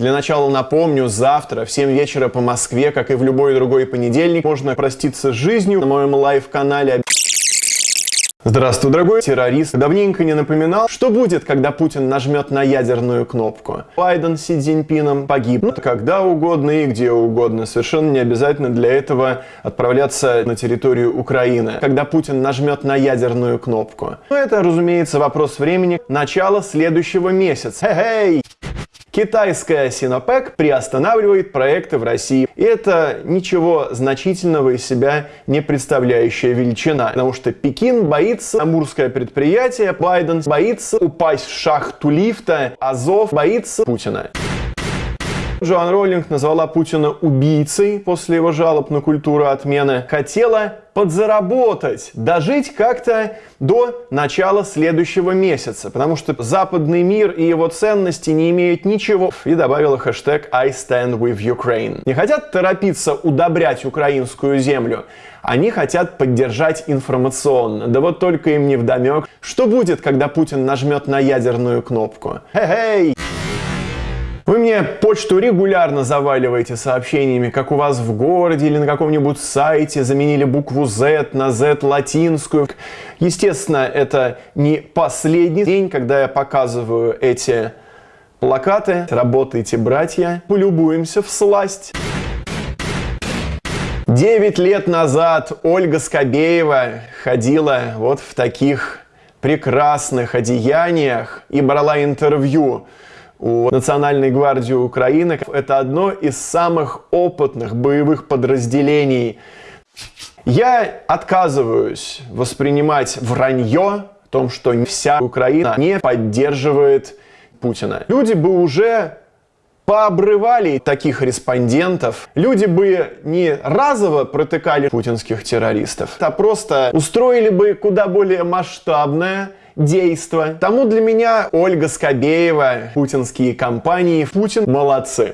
Для начала напомню, завтра в 7 вечера по Москве, как и в любой другой понедельник, можно проститься с жизнью на моем live канале. Здравствуй, дорогой террорист. Давненько не напоминал, что будет, когда Путин нажмет на ядерную кнопку. Байден с Си Цзиньпином погибнут когда угодно и где угодно. Совершенно не обязательно для этого отправляться на территорию Украины. Когда Путин нажмет на ядерную кнопку. Но это, разумеется, вопрос времени. Начало следующего месяца. Хе-хей! Китайская Sinopec приостанавливает проекты в России. И это ничего значительного из себя не представляющая величина. Потому что Пекин боится амурское предприятие, Байден боится упасть в шахту лифта, Азов боится Путина. Джоан Роллинг назвала Путина убийцей после его жалоб на культуру отмены. Хотела подзаработать, дожить как-то до начала следующего месяца, потому что западный мир и его ценности не имеют ничего. И добавила хэштег I stand with Ukraine. Не хотят торопиться удобрять украинскую землю, они хотят поддержать информационно. Да вот только им не вдомек, что будет, когда Путин нажмет на ядерную кнопку. Хе-хей! Вы мне почту регулярно заваливаете сообщениями, как у вас в городе или на каком-нибудь сайте заменили букву Z на Z латинскую. Естественно, это не последний день, когда я показываю эти плакаты. Работайте, братья, полюбуемся в сласть. Девять лет назад Ольга Скобеева ходила вот в таких прекрасных одеяниях и брала интервью у Национальной гвардии Украины. Это одно из самых опытных боевых подразделений. Я отказываюсь воспринимать вранье о том, что вся Украина не поддерживает Путина. Люди бы уже пообрывали таких респондентов, люди бы не разово протыкали путинских террористов, а просто устроили бы куда более масштабное действо. Тому для меня Ольга Скобеева, путинские компании, Путин молодцы.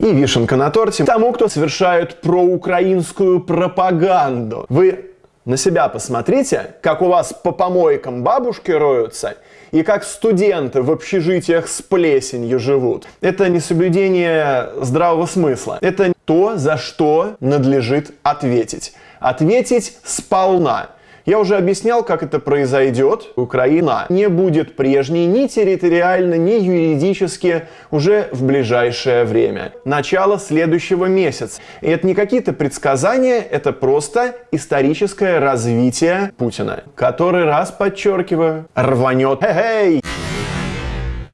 И вишенка на торте тому, кто совершает проукраинскую пропаганду. Вы на себя посмотрите, как у вас по помойкам бабушки роются, и как студенты в общежитиях с плесенью живут. Это не соблюдение здравого смысла. Это то, за что надлежит ответить. Ответить сполна. Я уже объяснял, как это произойдет. Украина не будет прежней ни территориально, ни юридически уже в ближайшее время. Начало следующего месяца. И это не какие-то предсказания, это просто историческое развитие Путина. Который раз, подчеркиваю, рванет. Хе-хей!